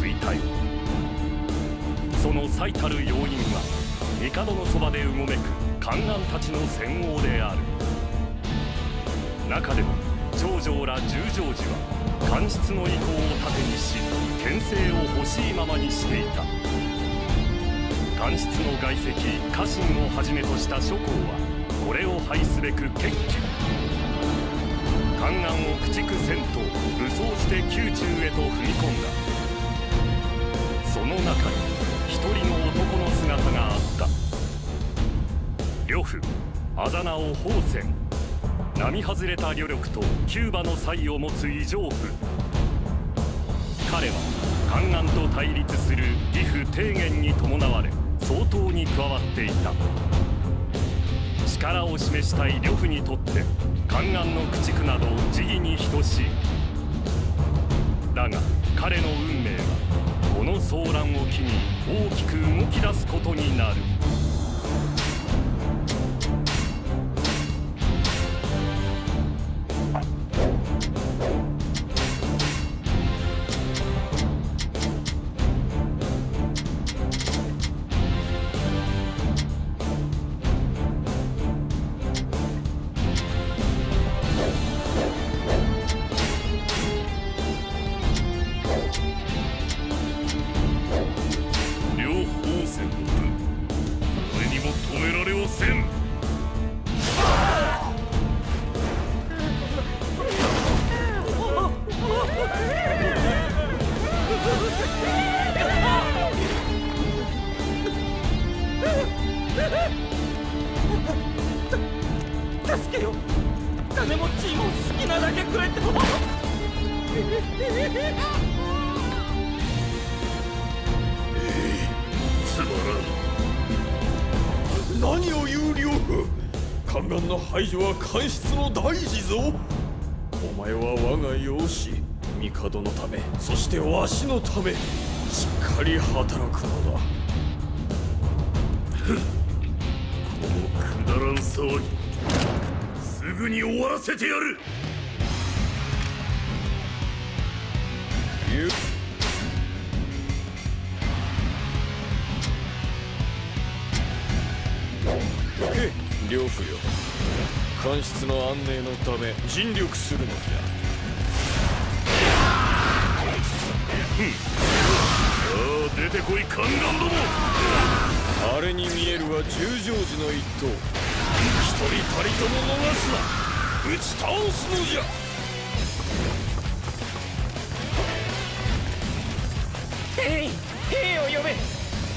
衰退。その最たる要因は帝のそばでうごめく宦官たちの戦王である。中でも長城ら十条寺は官室の意向を盾にし牽制を欲しいままにしていた。官室の外戚家臣をはじめとした諸侯はこれを廃すべく決起。宦官を駆逐せんと武装して宮中へと踏み込んだ。中に一人の男の姿があった。呂布あざ名を宝泉並外れた旅力とキューバの才を持つ異常夫彼は宦官と対立する義父提言に伴われ相当に加わっていた。力を示したい呂布にとって宦官の駆逐など時義に等しい。だが彼の運騒乱を機に大きく動き出すことになる。つまらん。何を言う両夫宦官の排除は官室の大事ぞ。お前は我が養子帝のためそしてわしのためしっかり働くのだ。このくだらん騒ぎすぐに終わらせてやる。両夫よ。官室の安寧のため尽力するのじゃ。さあ出てこい宦官ども。あれに見えるは十条寺の一党。一人たりとも逃すな。打ち倒すのじゃ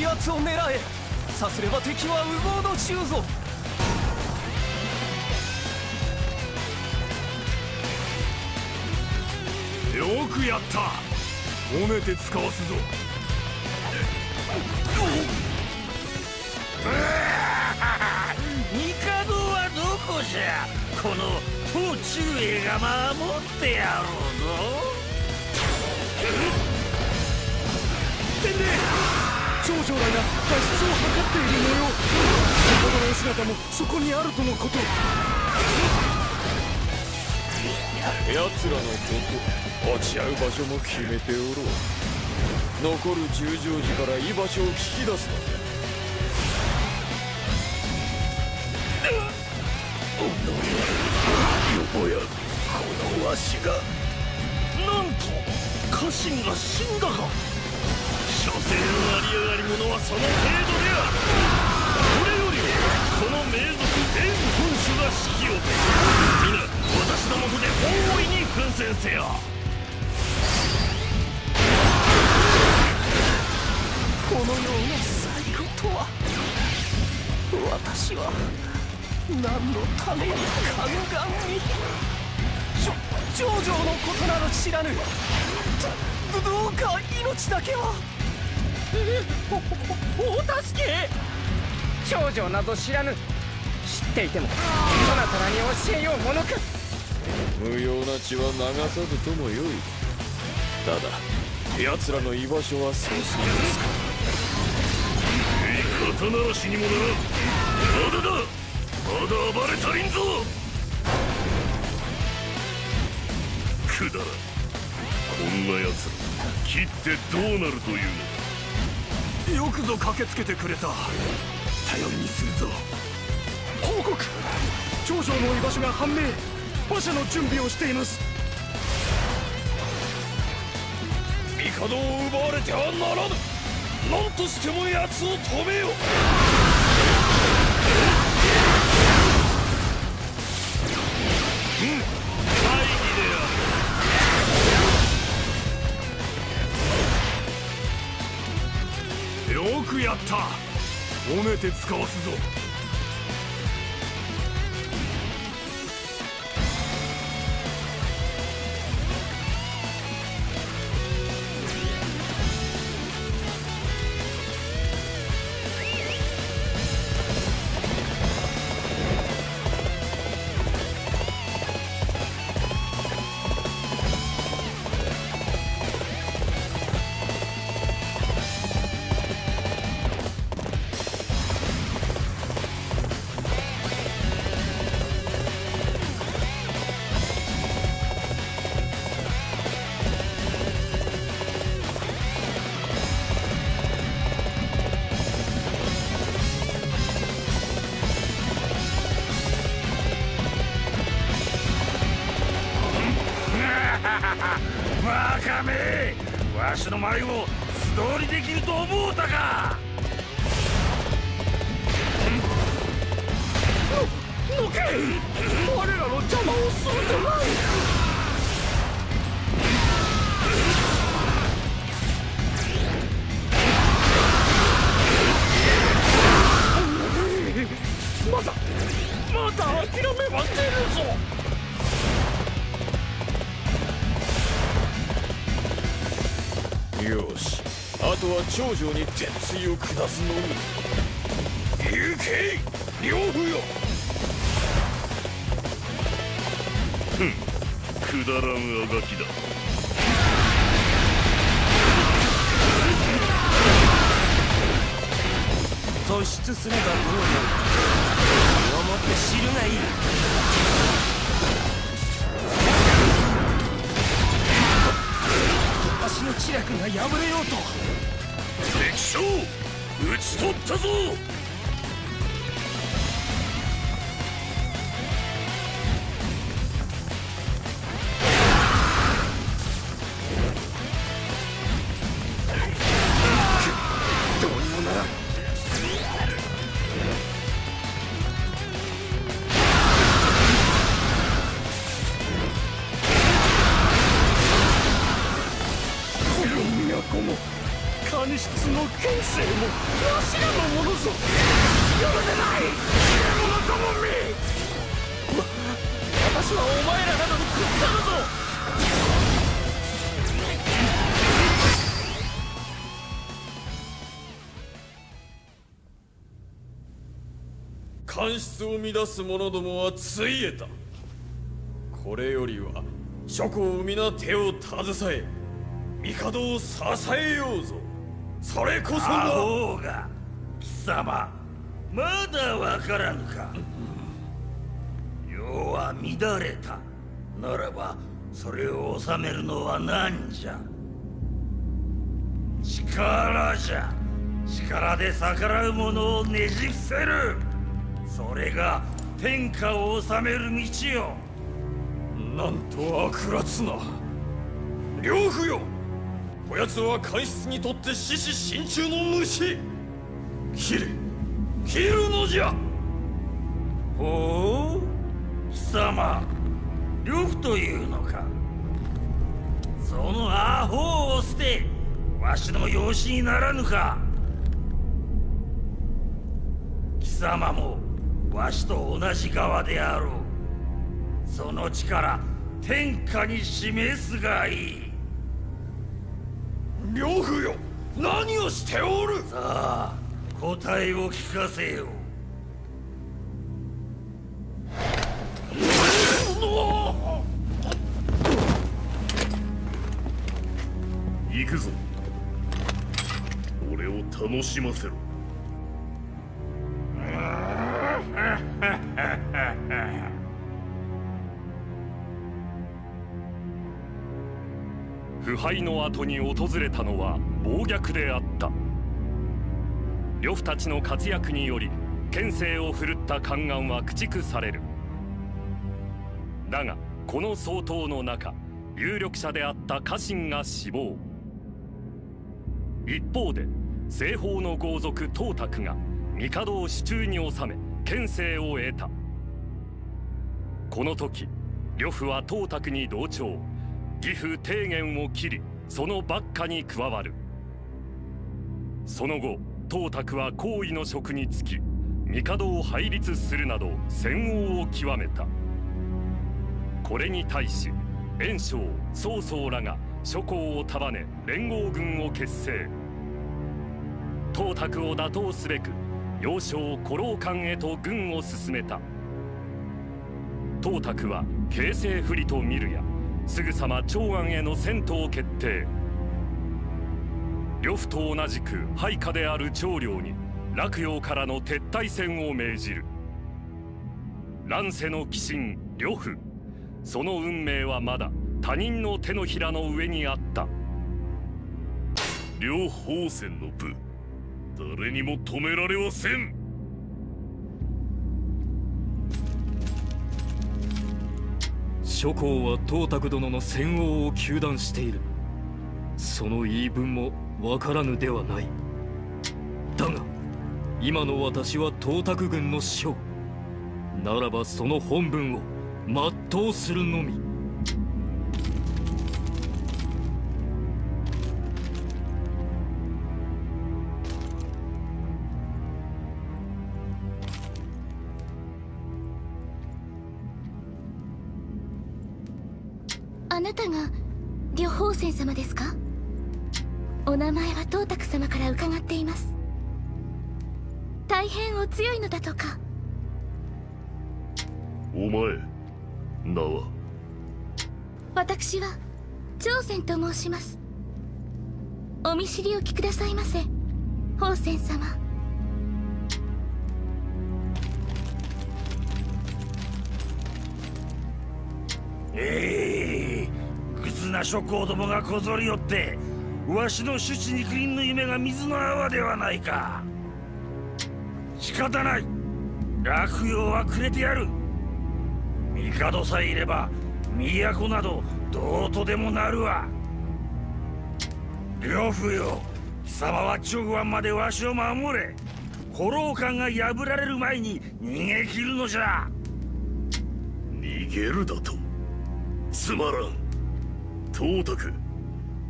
奴を狙え。さすれば敵は無謀の中ぞ。よくやった。褒めて使わすぞ。帝はどこじゃこの東中衛が守っ！てやろうぞ天霊長女らが脱出を図っている模様先ほどの姿もそこにあるとのこと。奴らのこと落ち合う場所も決めておろう。残る十条寺から居場所を聞き出すのだ。よもやこのわしがなんと家臣が死んだか所詮のあり上がり者はその程度であるこれよりこの名族全本種が指揮を皆私のもとで大いに奮戦せよ。このような最後とは私は何のために宦官に。長女のことなど知らぬ。どどうか命だけはおお助け。長女など知らぬ。知っていてもそなたらに教えようものか。無用な血は流さずともよい。ただ奴らの居場所はそうすぎますか。肩慣らしにもならん。まだだ。まだ暴れ足りんぞ。くだらん。こんな奴ら切ってどうなるというのよくぞ駆けつけてくれた。頼りにするぞ。報告。長城の居場所が判明。馬車の準備をしています。帝を奪われてはならぬ。何としても奴を止めよ。くやった。褒めて使わすぞ。バカめわしの前を素通りできると思うたか。のけ我らの邪魔をするでない。まだまだ諦めはせぬぞよし。あとは長女に鉄槌を下すのみ行け両夫よくだらんあがきだ突出すればどうなる身をもって知るがいい。知略が破れようと。敵将討ち取ったぞ。官室を乱す者どもはついえた。これよりは諸侯皆手を携え帝を支えようぞ。それこそがホが貴様まだわからぬか。世は乱れた。ならばそれを収めるのは何じゃ。力じゃ。力で逆らう者をねじ伏せる。それが天下を治める道よ。なんと悪辣な。両夫よこやつは官室にとって獅子心中の虫切れ。切るのじゃ。ほう。貴様。呂布というのか。そのアホを捨て。わしの養子にならぬか。貴様も。わしと同じ側であろう。その力天下に示すがいい。呂布よ何をしておる？さあ答えを聞かせよ。行くぞ。俺を楽しませろ 腐敗の後に訪れたのは暴虐であった。呂布たちの活躍により権勢を振るった宦官は駆逐される。だがこの総統の中有力者であった家臣が死亡。一方で西方の豪族董卓が帝を手中に収め権勢を得た。この時呂布は董卓に同調。義父提言を切りその幕下に加わる。その後董卓は皇位の職に就き帝を拝立するなど戦王を極めた。これに対し袁紹曹操らが諸侯を束ね連合軍を結成。董卓を打倒すべく要衝古老館へと軍を進めた。董卓は形勢不利と見るやすぐさま長安への戦闘を決定。呂布と同じく配下である長領に洛陽からの撤退戦を命じる。乱世の鬼神呂布。その運命はまだ他人の手のひらの上にあった。両方戦の部。誰にも止められはせん。諸侯は董卓殿の戦王を糾弾している。その言い分もわからぬではない。だが今の私は董卓軍の将。ならばその本分を全うするのみ。様ですか？お名前は董卓様から伺っています。大変お強いのだとか。お前名は？私は長仙と申します。お見知りおきくださいませ宝仙様。えな諸侯どもがこぞりよってわしの主治肉林の夢が水の泡ではないか。仕方ない。落葉はくれてやる。帝さえいれば都などどうとでもなるわ。呂布よ貴様は直庵までわしを守れ。古老館が破られる前に逃げ切るのじゃ。逃げるだと？つまらん。董卓。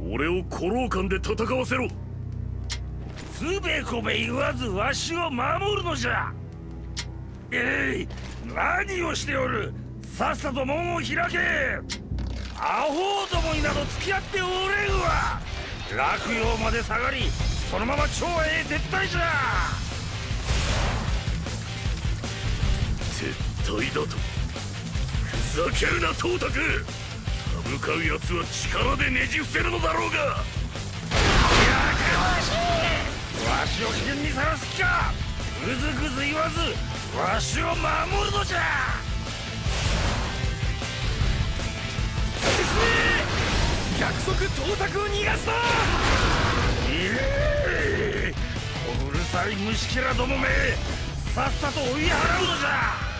俺を古老館で戦わせろ。つべこべ言わずわしを守るのじゃ。えい何をしておる。さっさと門を開け。アホどもになど付き合っておれんわ。落葉まで下がりそのまま長へ撤退じゃ。撤退だと。ふざけるな董卓。向かう奴は力でねじ伏せるのだろうが。やかましいわしを危険にさらす気か。ぐずぐず言わずわしを守るのじゃ。約束董卓を逃がすな。ええうるさい虫けらどもめさっさと追い払うのじゃ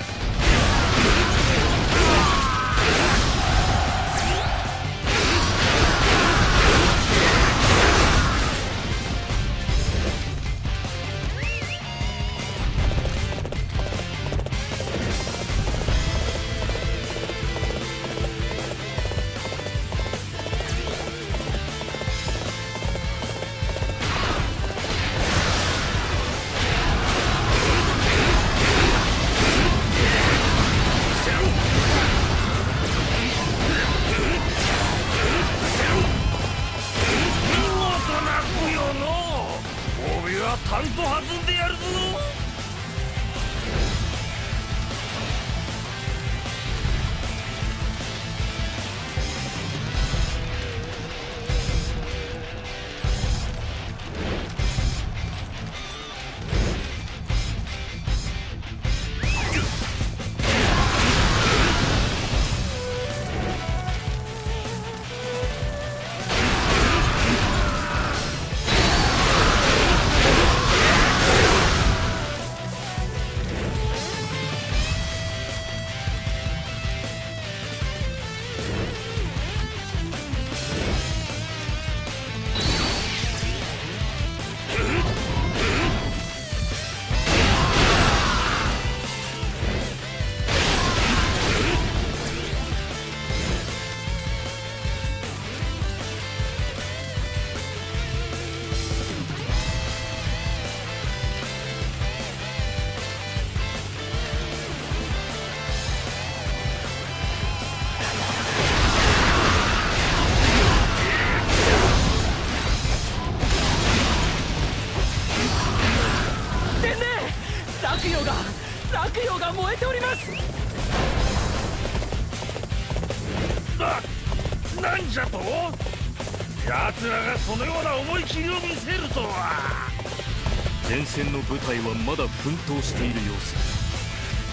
隊はまだ奮闘している様子。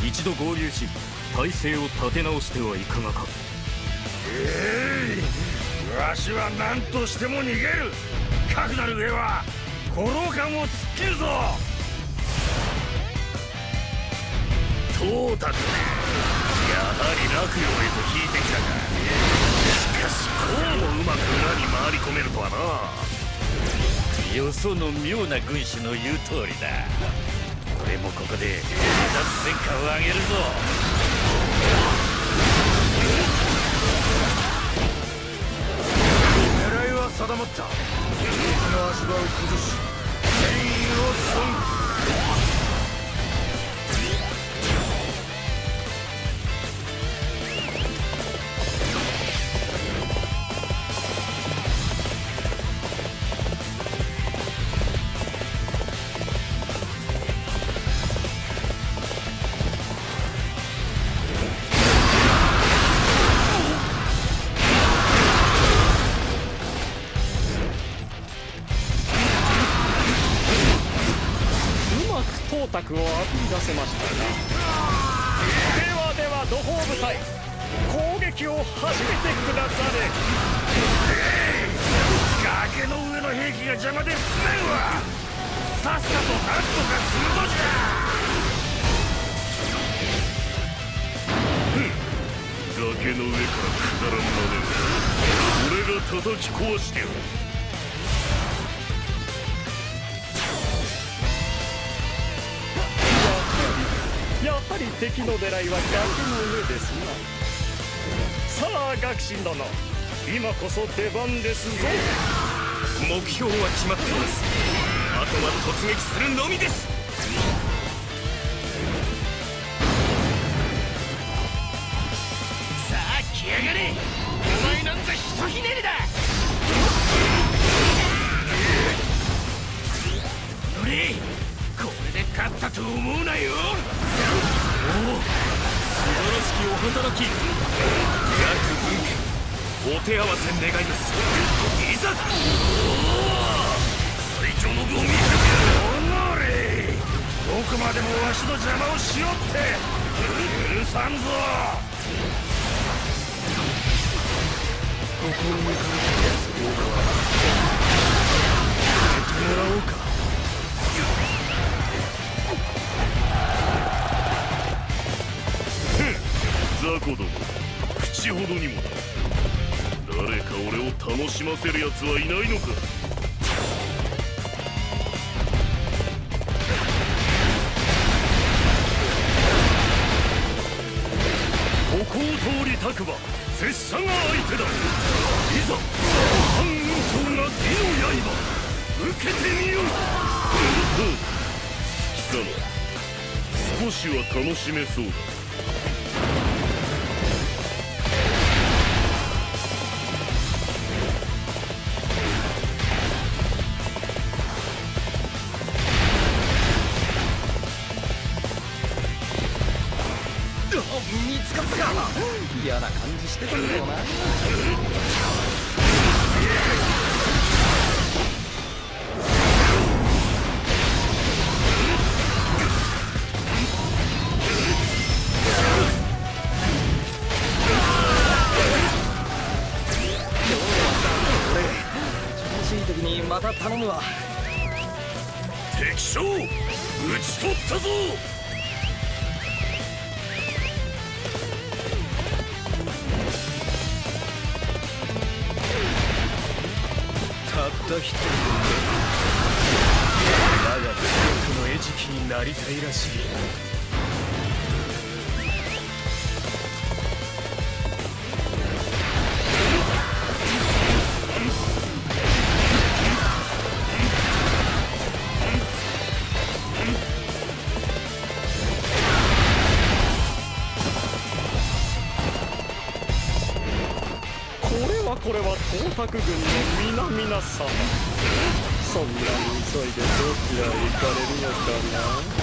一度合流し体勢を立て直してはいかがか。えい！わしは何としても逃げる。かくなる上は五郎艦を突っ切るぞ。トータクやはり落葉へと引いてきたか。しかしこうもうまく裏に回り込めるとはな。よその妙な軍師の言う通りだ。俺もここで脱戦果を上げるぞ。狙いは定まった。敵の足場を崩し戦意を損の狙いは崖の上ですなさあ学士殿。今こそ出番ですぞ。目標は決まっています。あとは突撃するのみです。きお働き。約分家お手合わせ願いますいざ。最強の具を見せておのれ。どこまでもわしの邪魔をしよって。許さんぞ。もらおうか雑魚ども。口ほどにもだ誰か俺を楽しませる奴はいないのか。ここを通りたくば拙者が相手だ。いざ半雲が美の刃受けてみよう。貴様少しは楽しめそうだ。なりたいらしい。これはこれは東卓軍の皆々様。そん急いでどちらへ行かれるのかな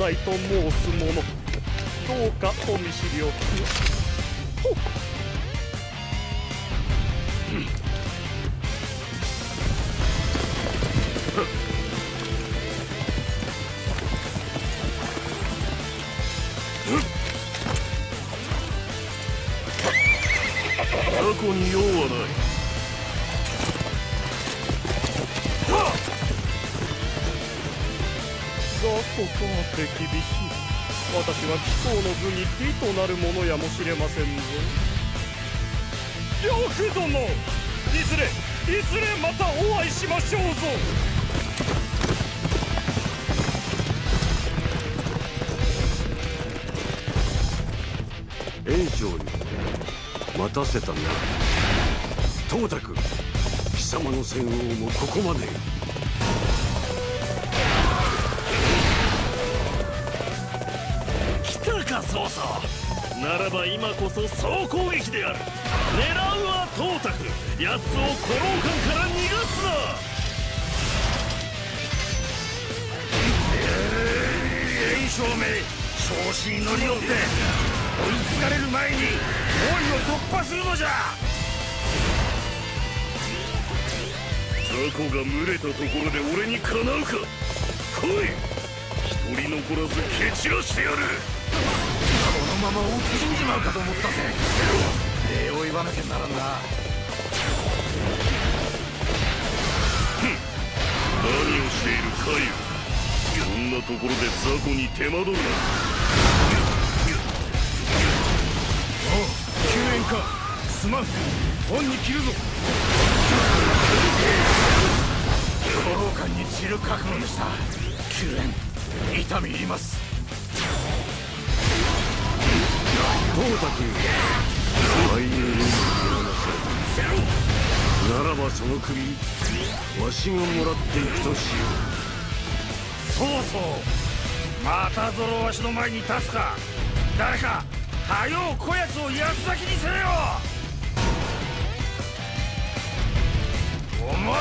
大と申す者どうかお見知りおきほとなるものやもしれませんぞ。呂布殿いずれいずれまたお会いしましょうぞ。炎章に待たせたな。東卓貴様の戦王もここまで。来たか曹操ならば今こそ総攻撃である狙うは東卓奴を古老館から逃がすな炎章め調子に乗り乗って追いつかれる前に王位を突破するのじゃ雑魚が群れたところで俺にかなうか来い一人残らず蹴散らしてやるまま落ちんじまうかと思ったぜ。礼を言わなきゃならんな。何をしているカイそんなところで雑魚に手間取るな。救援か。すまん。恩に切るぞ。古老館に散る覚悟でした救援痛み入ります東卓愛友になされならばその首わしがもらっていくとしよ。うそうそう。またゾロわしの前に立つか誰かはようこやつを八つ咲きにせよ。お前ら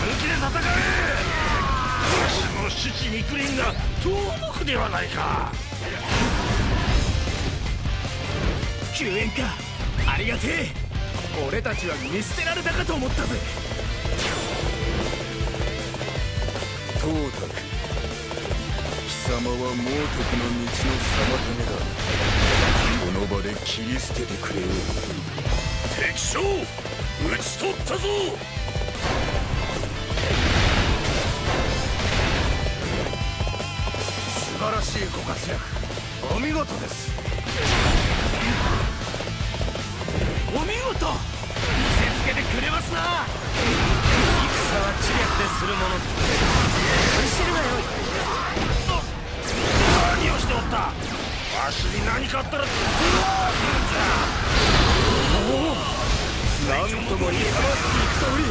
抜きで戦えわしの父肉林が遠のくではないか。救援か。ありがてえ。俺たちは見捨てられたかと思ったぜ。東卓貴様は猛徳の道の妨げだ。この場で切り捨ててくれよ。敵将討ち取ったぞ。素晴らしいご活躍。お見事ですお見せつけてくれますな。戦は知略でするもの。ぞ知るがよ。い何をしておった。わしに何かあったらどうするんじゃ。なんとも勇ましき戦ぶり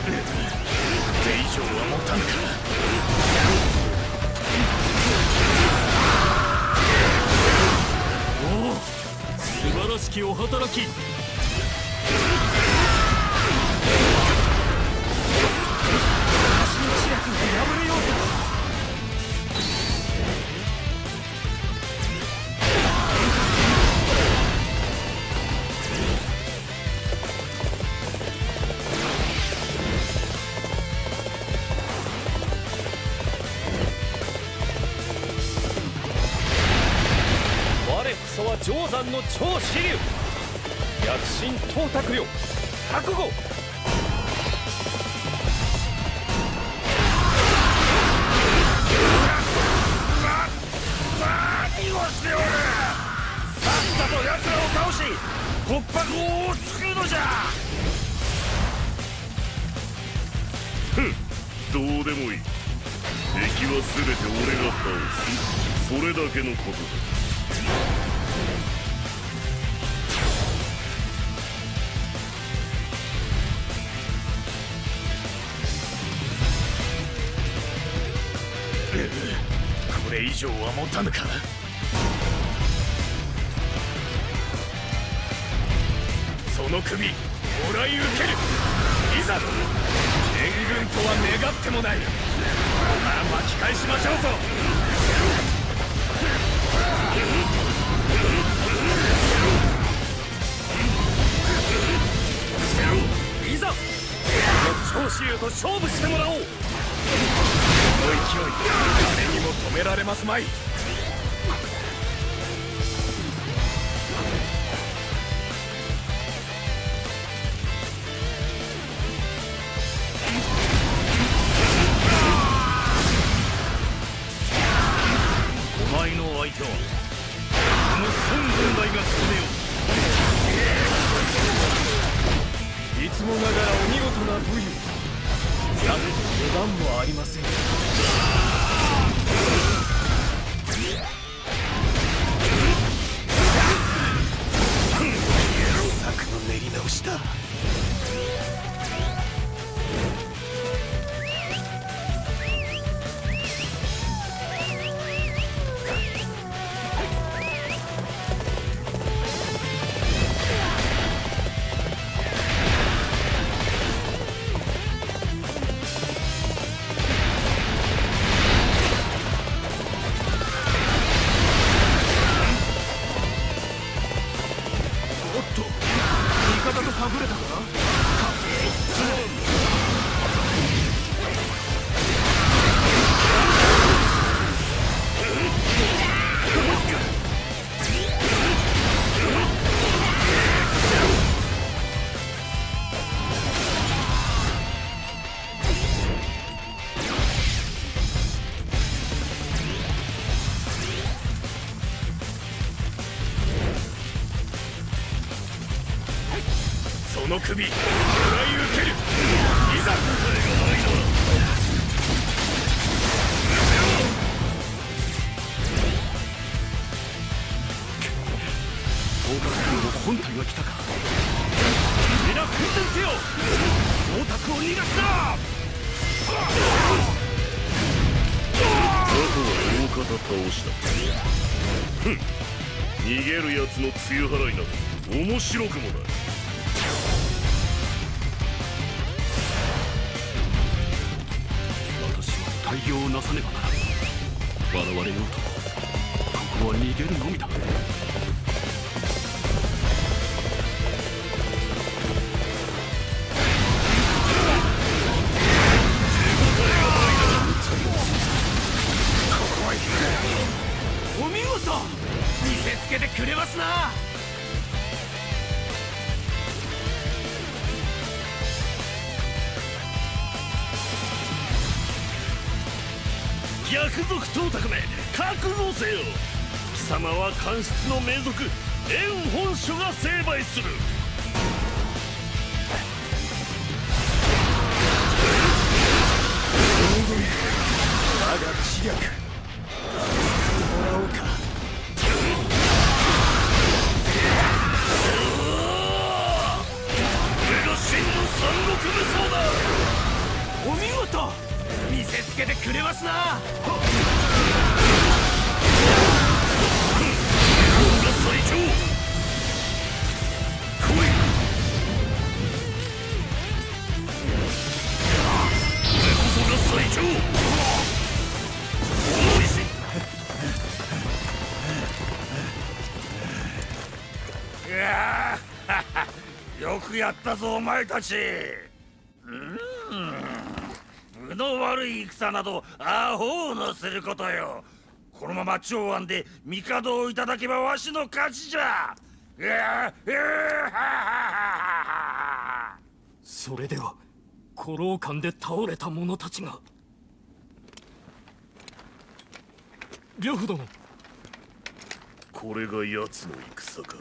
これ以上は持たぬか。らしきお働きそは定山の超支流。躍進東卓領覚悟。何をしておるさっさと奴らを倒し突破口を救うのじゃ。どうでもいい。敵は全て俺が倒す。それだけのことだ。これ以上は持たぬか？その首もらい受ける。いざ援軍とは願ってもない。ここから巻き返しましょうぞ。いざこの長州と勝負してもらおう。の勢い誰にも止められますまい。首。逃げるのみだ。お見事見せつけてくれますな。逆賊東卓め覚悟せよ。様は官室の名族炎本書が成敗する。前たち。うん。分の悪い戦などアホのすることよ。このまま長安で帝をいただけばわしの勝ちじゃ。いやーいやーそれでは古老館で倒れた者たちが。呂布殿。これが奴の戦か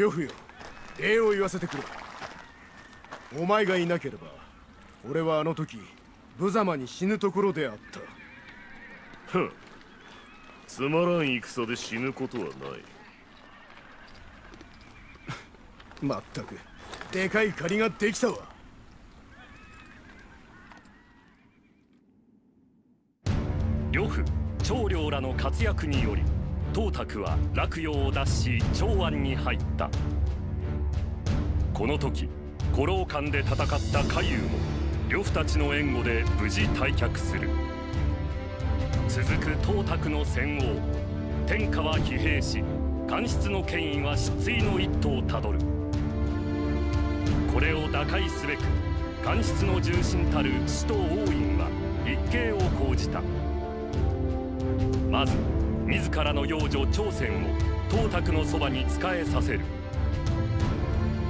呂布よ礼を言わせてくれ。お前がいなければ俺はあの時無様に死ぬところであった。ふん。つまらん戦で死ぬことはない。まったくでかい借りができたわ。呂布長領らの活躍により董卓は洛陽を脱し長安に入った。この時古老館で戦った海遊も呂布たちの援護で無事退却する。続く董卓の戦王天下は疲弊し官室の権威は失意の一途をたどる。これを打開すべく官室の重臣たる使徒王院は一計を講じた。まず自らの養女朝鮮を董卓のそばに仕えさせる。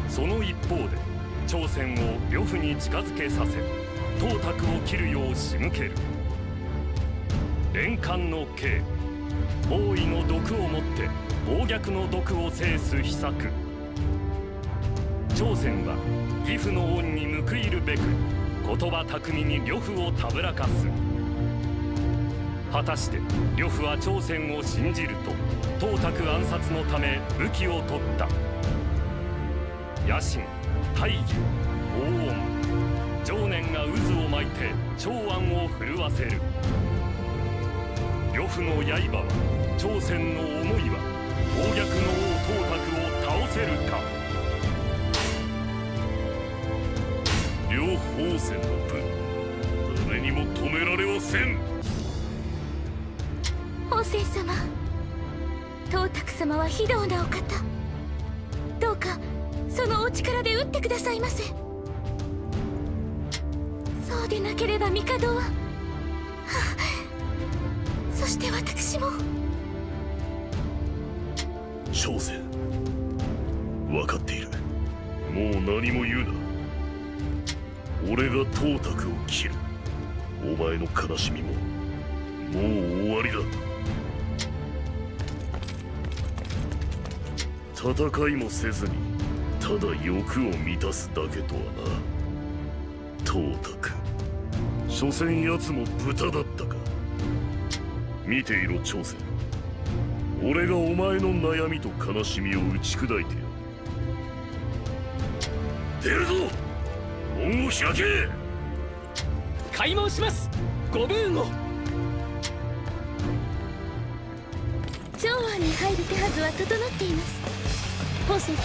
その一方で朝鮮を呂布に近づけさせ董卓を切るよう仕向ける。連環の刑。王位の毒をもって暴虐の毒を制す秘策。朝鮮は義父の恩に報いるべく言葉巧みに呂布をたぶらかす。果たして呂布は朝鮮を信じると董卓暗殺のため武器を取った。野心大義黄音情念が渦を巻いて長安を震わせる。呂布の刃は朝鮮の思いは暴虐の王董卓を倒せるか。両方戦の分誰にも止められはせん。法政様。董卓様は非道なお方。どうかそのお力で打ってくださいませ。そうでなければ帝は。はそして私も。朝鮮分かっている。もう何も言うな。俺が董卓を切る。お前の悲しみももう終わりだ。戦いもせずにただ欲を満たすだけとはな。董卓所詮奴も豚だったか。見ていろ朝鮮。俺がお前の悩みと悲しみを打ち砕いてやる。出るぞ！門を開け！開門します！ご武運を！長安に入る手はずは整っています法政様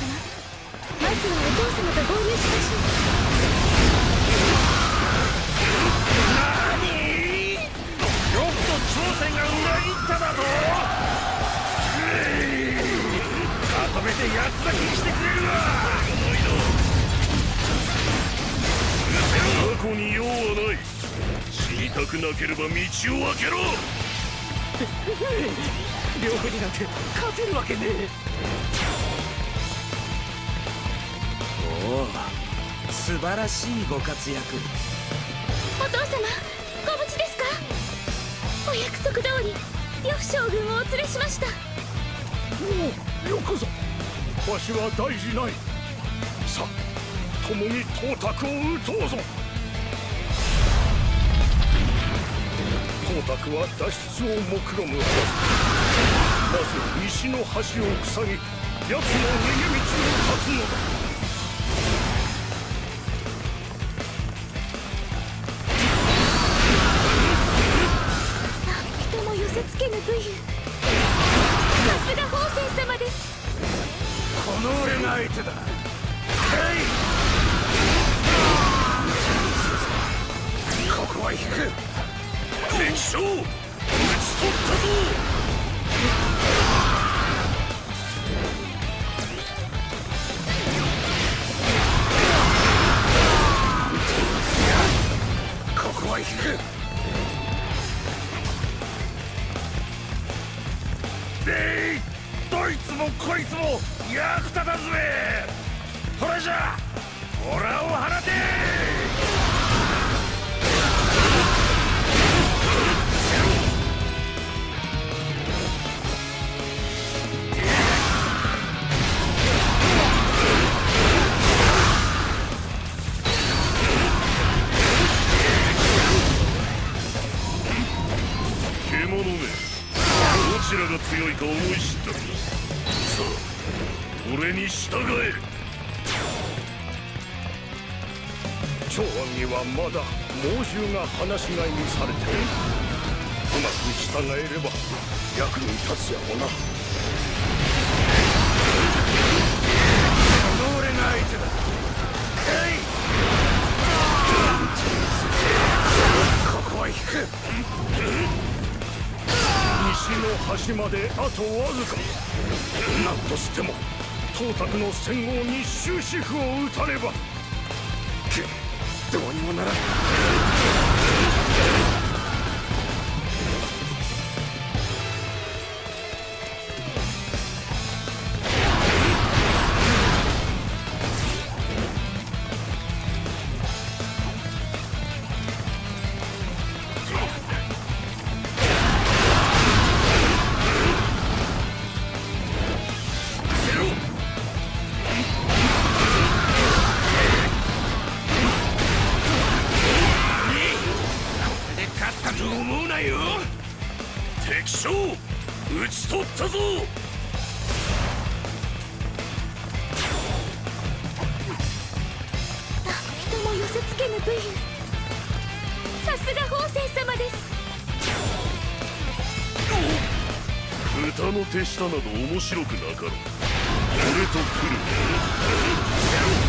まずはお父様と。合流しましょ何よくと朝鮮が裏切っただとまとめて八つ咲きになくなければ道を開けろ両夫になんて勝てるわけねえ素晴らしいご活躍。うお父様ご無事ですか？お約束通り呂布将軍をお連れしました。おおよくぞわしは大事ない。さあ共に董卓を討とうぞ。東卓は脱出を目論むはず。まず西の橋を塞ぎ奴の逃げ道を断つのだ武勇さすが宝泉様です。この俺が相手だ。まだ猛獣が放し飼いにされている。うまく従えれば役に立つやもな。この俺が相手だかいここは引く。西の端まであとわずか何としても東卓の戦王に終止符を打たねばどうにもならん。など面白くなかろう。俺と来る。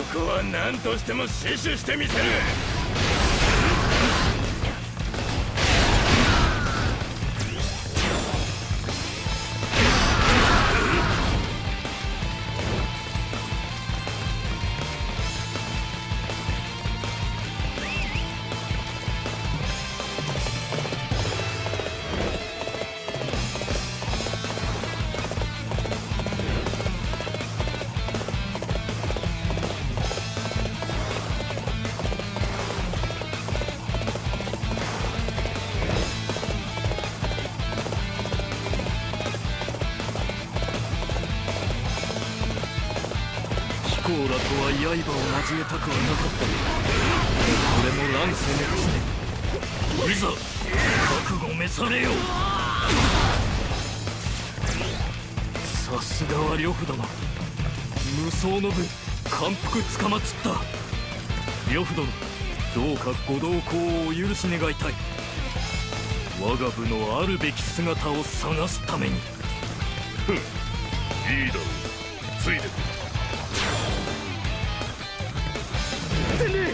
ここは何としても死守してみせる。どうかご同行をお許し願いたい。我が部のあるべき姿を探すために。ふん。いいだろうついてく天霊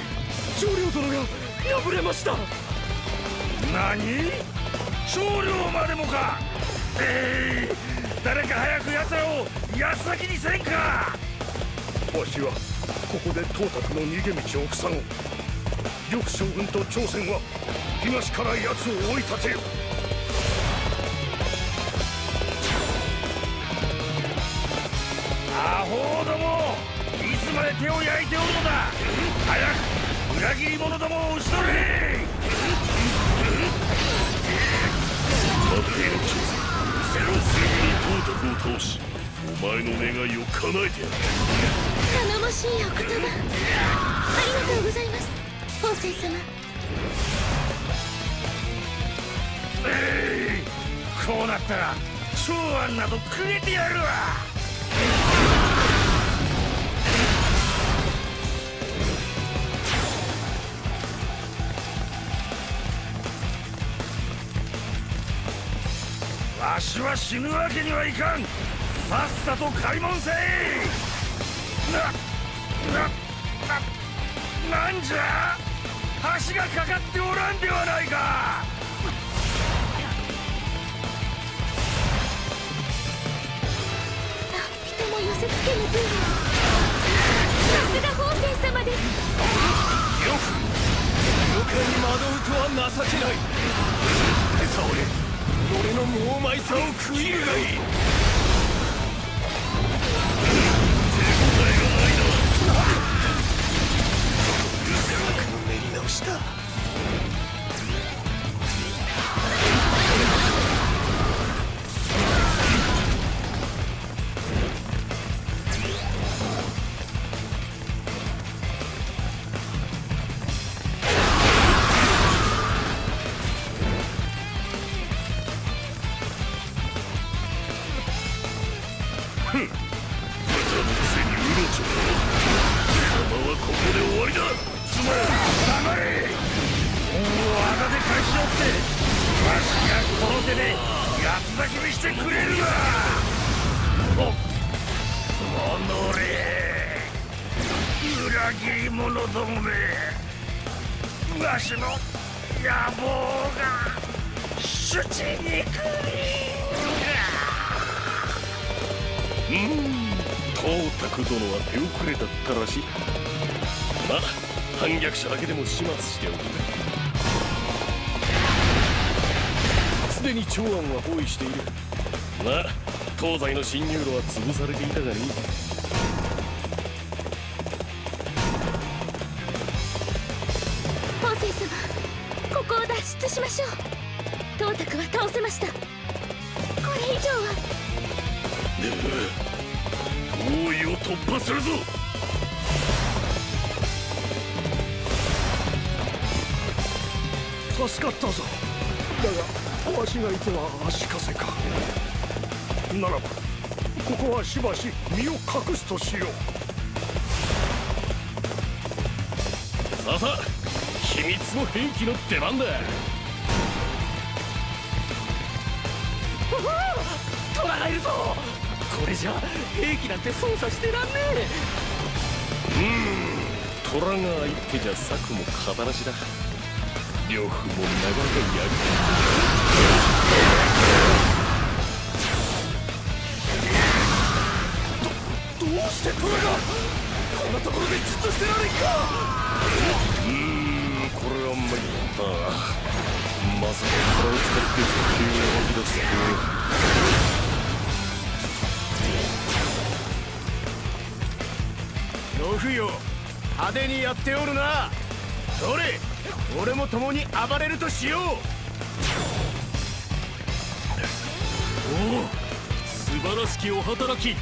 長領殿が敗れました。何？少量までもか。えい。誰か早く奴らを安先にせんか。わしはここで董卓の逃げ道を塞ごう緑将軍と朝鮮は東から奴を追い立てよ。アホどもいつまで手を焼いておるのだ。早く裏切り者どもを討ち取れ。待てよ朝鮮。すぐに董卓を倒しお前の願いを叶えてやる。頼もしいお言葉。ありがとうございます法政様えいこうなったら長安などくれてやるわ。わしは死ぬわけにはいかん。さっさと開門せい。ななななんじゃ？橋がかかっておらんではないか。人も寄せつけぬ分さすが法政様です。妖怪に惑うとは情けない。倒れ俺の猛枚さを食いるがいいの練り直しだ豚のくせにうろちょ貴様はここで終わりだ。つまり黙れ恩をあだで返しおってわしがこの手で八つ咲きにしてくれるわおおのれ裏切り者どもめわしの野望が主治にくうん董卓殿は手遅れだったらしい。ま反逆者だけでも始末しておくすでに長安は包囲している。まあ東西の侵入路は潰されていたがね法政様ここを脱出しましょう。董卓は倒せました。これ以上は。包囲を突破するぞ助かったぞ。だがわしがいては足かせか。ならばここはしばし身を隠すとしよう。さあさあ秘密の兵器の出番だ。トラがいるぞ。これじゃ兵器なんて操作してらんねえ。虎が相手じゃ策も語らしだ呂布もなか。なか。やどどうして虎がこんなところでじっとしてられんか。うーんこれは参ったまさか。虎を使って石油を湧き出す呂布よ派手にやっておるなどれ俺も共に暴れるとしよう。おお素晴らしきお働き。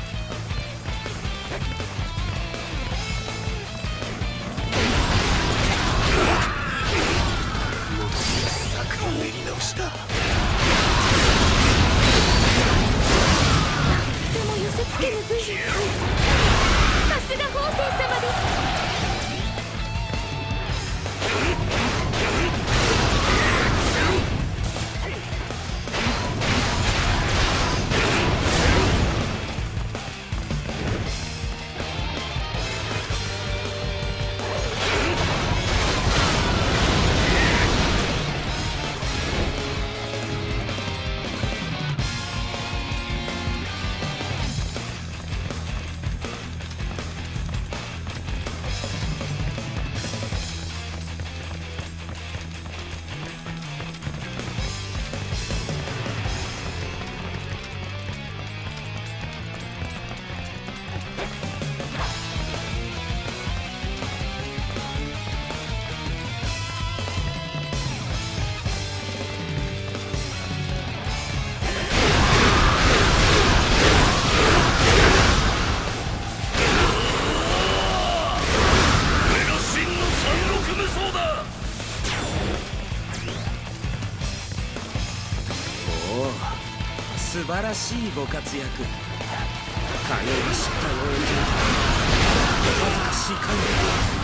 策を練り直した。でも寄せつけぬ武勇らしいご活躍。影が失態を演じるとは恥ずかしい限り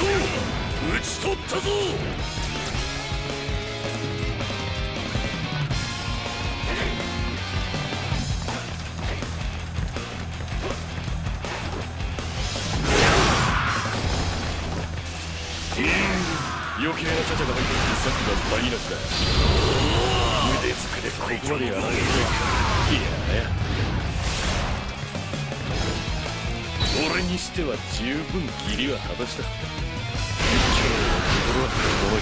討ち取ったぞ。余計なチャチャが入ってきて策が台無しだ腕つくでここまでやられるかいや俺にしては十分義理は果たした。のと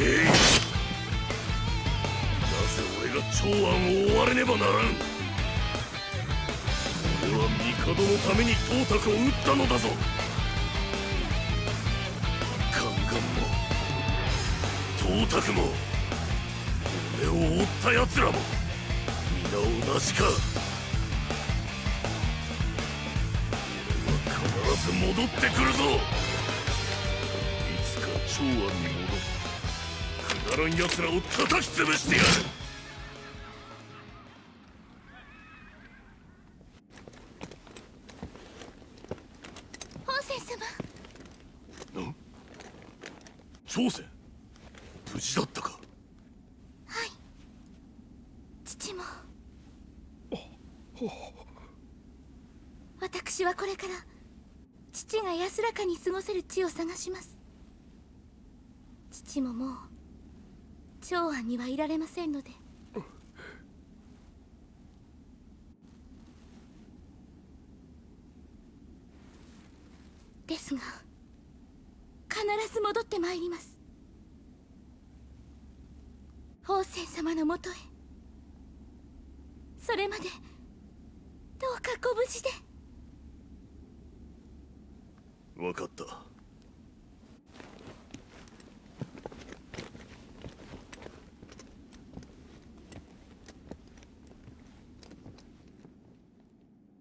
なぜ俺が長安を追われねばならん俺は帝のために董卓を撃ったのだぞ。宦官も。董卓も。俺を追った奴らも。皆同じか。俺は必ず戻ってくるぞ。いつか長安に戻ってくだらん奴らを叩き潰してやる。本仙様。朝鮮無事だったか？はい。父も。私はこれから父が安らかに過ごせる地を探します父ももう長安にはいられませんので。ですが必ず戻ってまいります。宝泉様のもとへ。それまでどうかご無事で。分かった。